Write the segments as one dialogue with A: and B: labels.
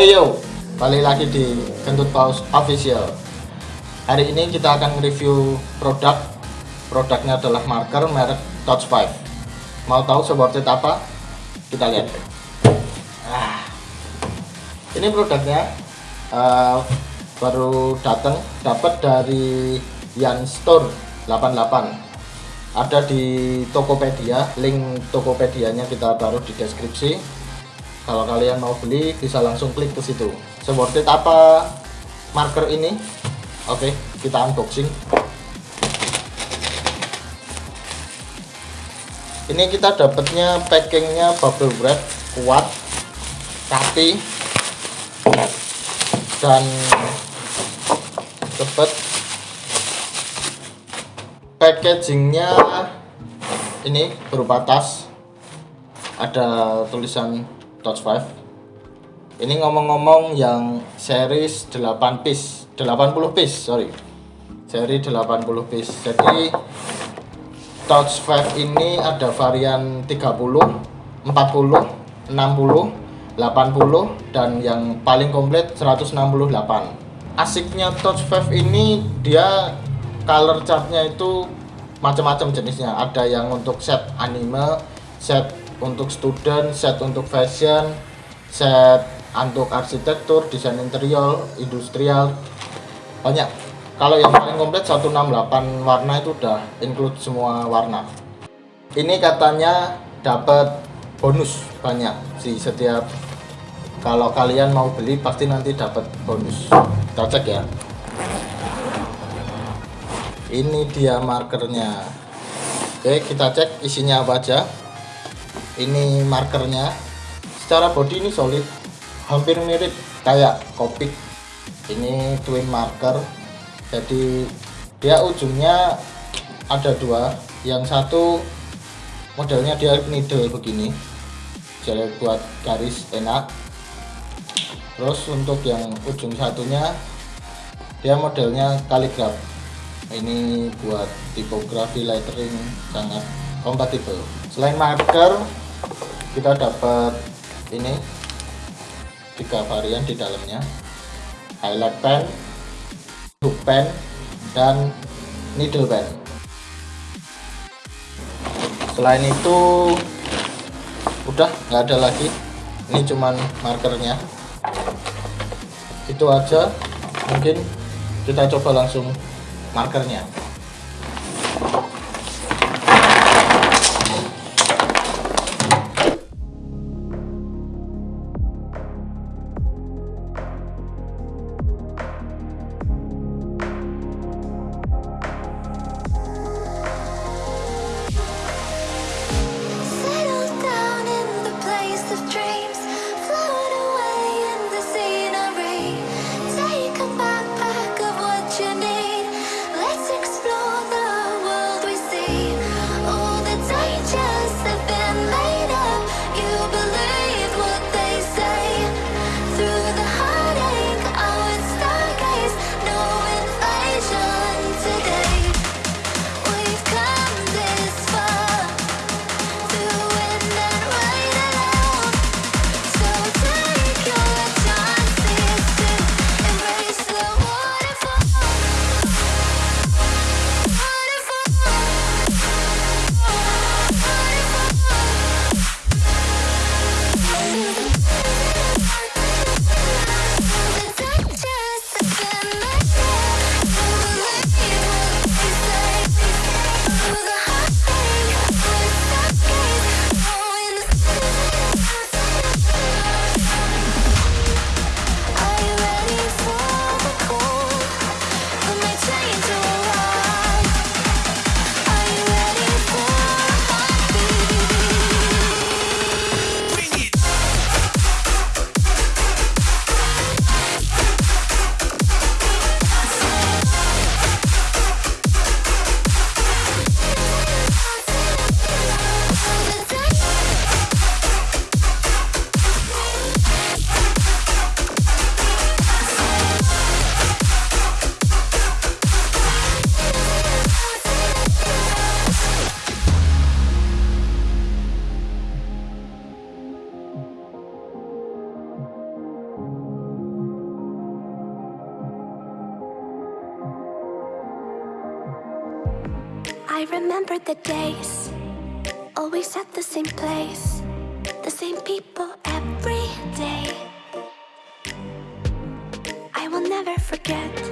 A: Hey yo, balik lagi di Kentut Paus Official. Hari ini kita akan review produk. Produknya adalah marker merek Touch 5. Mau tahu seperti apa? Kita lihat. Ah, ini produknya uh, baru datang, dapat dari Yan Store 88. Ada di Tokopedia, link Tokopedia-nya kita taruh di deskripsi kalau kalian mau beli bisa langsung klik ke situ. Seperti apa marker ini. Oke kita unboxing. Ini kita dapatnya packingnya bubble wrap kuat rapi dan dapat packagingnya ini berupa tas. Ada tulisan Touch 5 ini ngomong-ngomong yang series 8 piece 80 piece sorry. Seri 80 piece. Jadi Touch 5 ini ada varian 30 40 60 80 dan yang paling komplit 168 asiknya Touch 5 ini dia color chartnya itu macam-macam jenisnya. Ada yang untuk set anime set untuk student, set untuk fashion, set untuk arsitektur, desain interior, industrial, banyak. Kalau yang paling komplit 168 warna itu udah include semua warna. Ini katanya dapat bonus banyak sih setiap kalau kalian mau beli pasti nanti dapat bonus. Kita cek ya. Ini dia markernya. Oke, kita cek isinya apa aja ini markernya. Secara body ini solid. Hampir mirip kayak Copic. Ini twin marker. Jadi dia ujungnya ada dua. Yang satu modelnya dia needle begini. Jadi buat garis enak. Terus untuk yang ujung satunya dia modelnya kaligraf. Ini buat tipografi lettering sangat kompatibel. Selain marker kita dapat ini tiga varian di dalamnya. Highlight pen hook pen dan needle pen. Selain itu udah nggak ada lagi. Ini cuman markernya. Itu aja. Mungkin kita coba langsung markernya
B: I remember the days Always at the same place The same people every day. I will never forget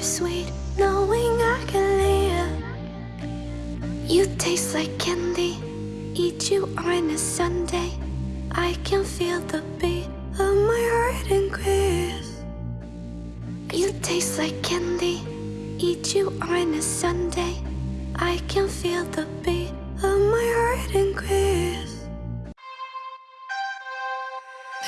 B: bittersweet knowing I can live. You taste like candy, eat you on a Sunday. I can feel the beat of my heart increase. You taste like candy, eat you on a Sunday. I can feel the beat of my heart increase.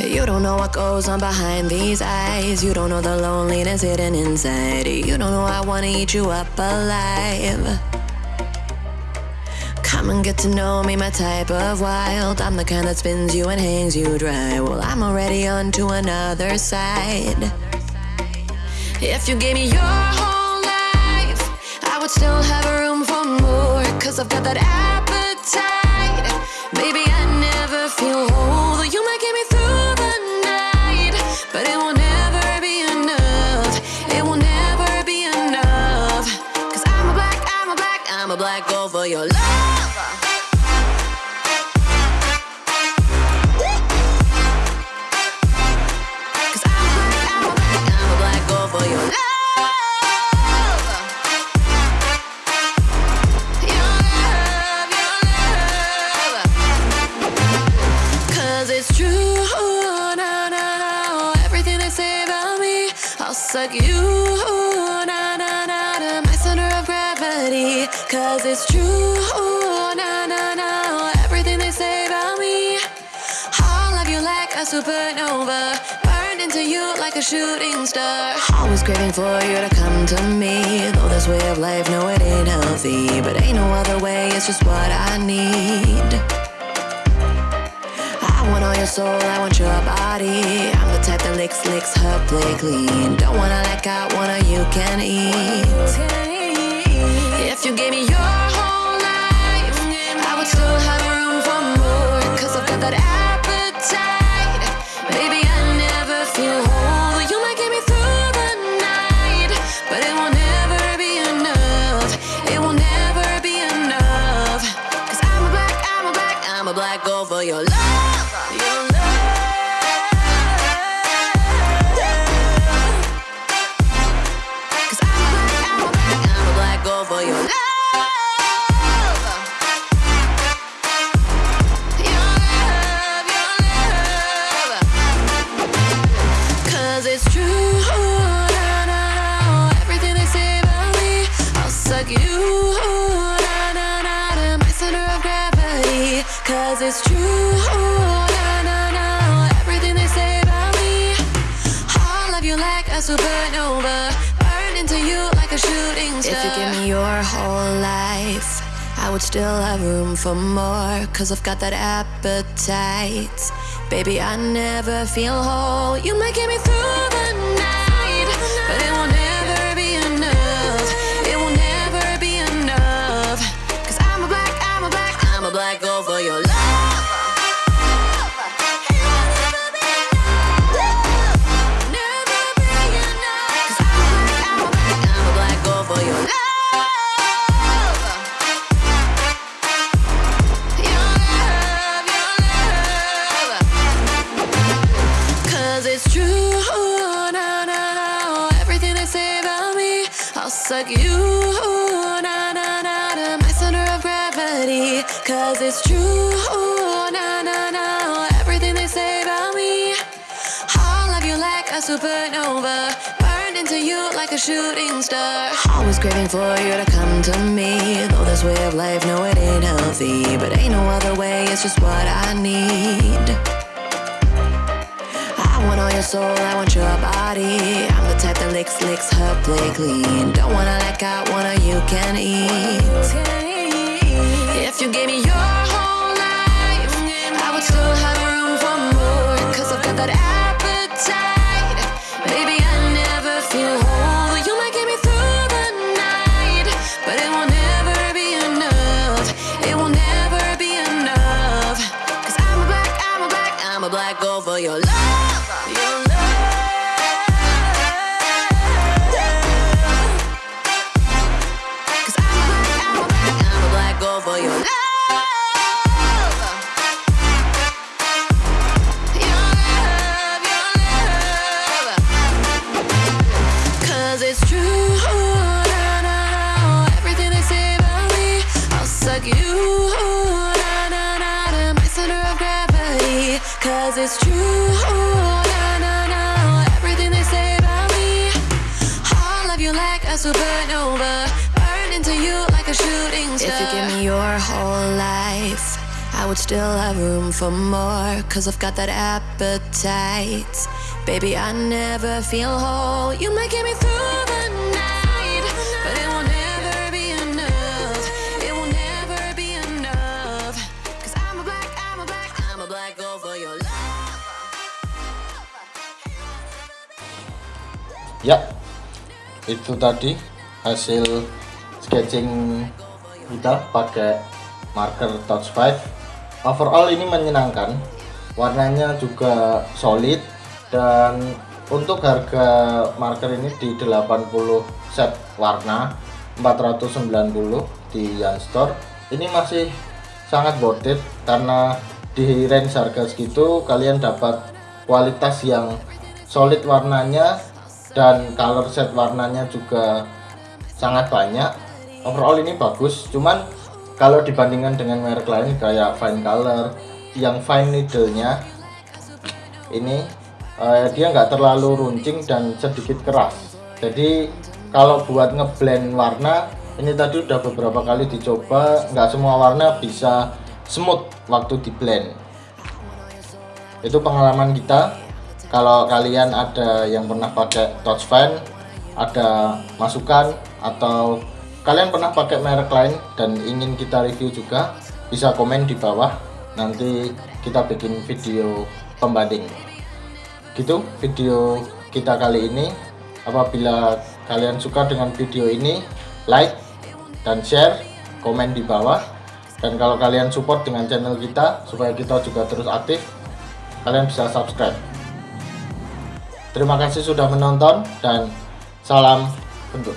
C: You don't know what goes on behind these eyes. You don't know the loneliness hidden inside. You don't know I wanna eat you up alive. Come and get to know me, my type of wild. I'm the kind that spins you and hangs you dry. Well, I'm already on to another side. If you gave me your whole life, I would still have room for more. Cause I've got that appetite. Baby, I never feel whole. Though you might get me through. But it will never be enough. It will never be enough. Cause I'm a black, I'm a black, I'm a black for your love. Cause I'm a black, I'm a black, I'm a black gold for your love. I'll suck you, na na na, to my center of gravity. Cause it's true, na na na. Everything they say about me, I'll love you like a supernova. Burned into you like a shooting star. Always craving for you to come to me. Though this way of life, no, it ain't healthy. But ain't no other way, it's just what I need. Want all your soul, I want your body. I'm the type that licks, licks her play clean. Don't wanna let go, wanna you can eat. If you gave me your whole life, I would still have room for more. Cause I've got that appetite. Baby, I never feel whole. You might get me through the night, but it will never be enough. It will never be enough. Cause I'm a black, I'm a black, I'm a black gold for your love. It's true, na na na. Everything they say about me, I'll you like a supernova. Burn into you like a shooting star. If you give me your whole life. I would still have room for more, cause I've got that appetite. Baby, I never feel whole. You might get me through suck you, na na na, to my center of gravity. Cause it's true, na na na. Everything they say about me, I'll love you like a supernova. Burned into you like a shooting star. Always craving for you to come to me. Though this way of life, no, it ain't healthy. But ain't no other way, it's just what I need. I want your soul, I want your body. I'm the type that licks, licks her play clean. Don't wanna let go, wanna you can eat. If you gave me your whole a supernova. Burn into you like a shooting star. If you give me your whole life. I would still have room for more, cause I've got that appetite. Baby, I never feel whole. You might get me through the night, but it will never be enough. It will never be enough. Cause I'm a black, I'm a black, I'm a black gold for your love.
A: Ya, itu tadi hasil sketching kita pakai marker touch 5 overall ini menyenangkan warnanya juga solid dan untuk harga marker ini di 80 set warna 490 di Yan Store. Ini masih sangat worth it karena di range harga segitu kalian dapat kualitas yang solid warnanya dan color set warnanya juga sangat banyak. Overall ini bagus cuman kalau dibandingkan dengan merek lain kayak fine color yang fine needle nya ini eh, dia nggak terlalu runcing dan sedikit keras. Jadi kalau buat ngeblend warna ini tadi udah beberapa kali dicoba nggak semua warna bisa smooth waktu di blend itu pengalaman kita kalau kalian ada yang pernah pakai touch fan ada masukan atau kalian pernah pakai merek lain dan ingin kita review juga bisa komen di bawah. Nanti kita bikin video pembanding. Gitu video kita kali ini. Apabila kalian suka dengan video ini like dan share komen di bawah. Dan kalau kalian support dengan channel kita supaya kita juga terus aktif kalian bisa subscribe terima kasih sudah menonton dan salam bentuk